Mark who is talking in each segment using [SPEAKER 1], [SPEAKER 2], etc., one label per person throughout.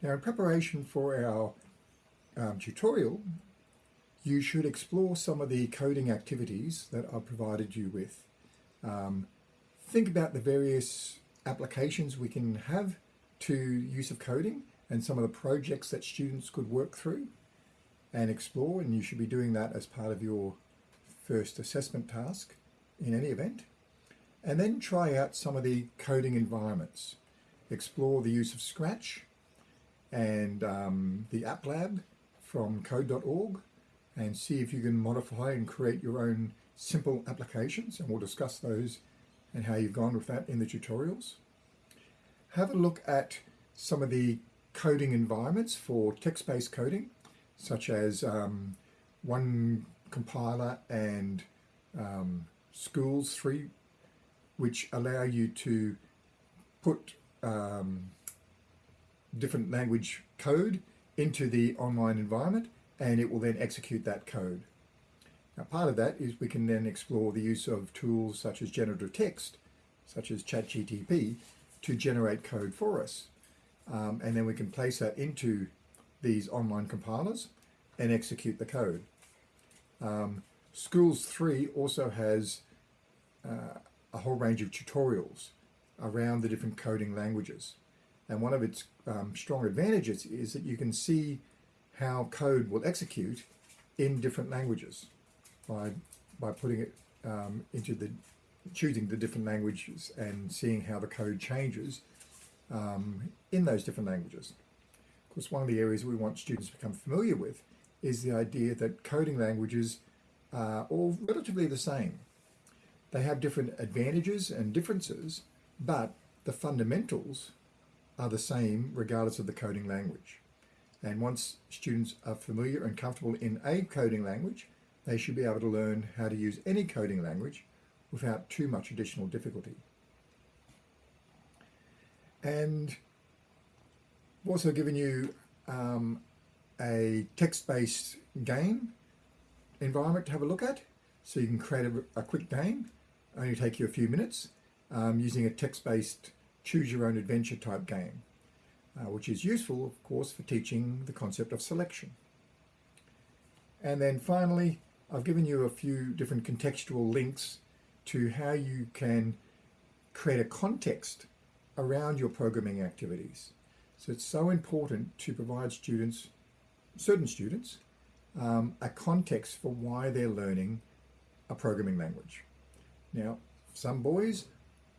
[SPEAKER 1] Now in preparation for our um, tutorial, you should explore some of the coding activities that I've provided you with. Um, think about the various applications we can have to use of coding and some of the projects that students could work through and explore and you should be doing that as part of your first assessment task in any event. And then try out some of the coding environments. Explore the use of Scratch and um, the App Lab from code.org and see if you can modify and create your own simple applications and we'll discuss those and how you've gone with that in the tutorials. Have a look at some of the coding environments for text-based coding such as um, one compiler and um, schools 3 which allow you to put um, different language code into the online environment and it will then execute that code. Now part of that is we can then explore the use of tools such as generative text, such as ChatGTP, to generate code for us. Um, and then we can place that into these online compilers and execute the code. Um, Schools 3 also has uh, a whole range of tutorials around the different coding languages. And one of its um, strong advantages is that you can see how code will execute in different languages by, by putting it um, into the, choosing the different languages and seeing how the code changes um, in those different languages. Of course, one of the areas we want students to become familiar with is the idea that coding languages are all relatively the same. They have different advantages and differences, but the fundamentals are the same regardless of the coding language. And once students are familiar and comfortable in a coding language, they should be able to learn how to use any coding language without too much additional difficulty. And I've also given you um, a text-based game environment to have a look at. So you can create a, a quick game, only take you a few minutes, um, using a text-based choose your own adventure type game, uh, which is useful, of course, for teaching the concept of selection. And then finally, I've given you a few different contextual links to how you can create a context around your programming activities. So it's so important to provide students, certain students, um, a context for why they're learning a programming language. Now, some boys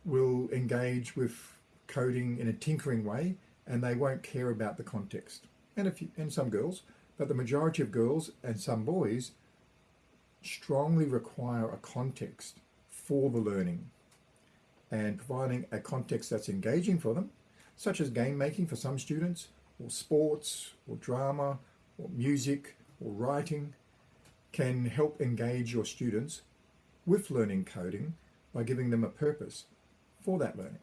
[SPEAKER 1] will engage with coding in a tinkering way and they won't care about the context. And, if you, and some girls, but the majority of girls and some boys strongly require a context for the learning and providing a context that's engaging for them, such as game making for some students, or sports, or drama, or music, or writing, can help engage your students with learning coding by giving them a purpose for that learning.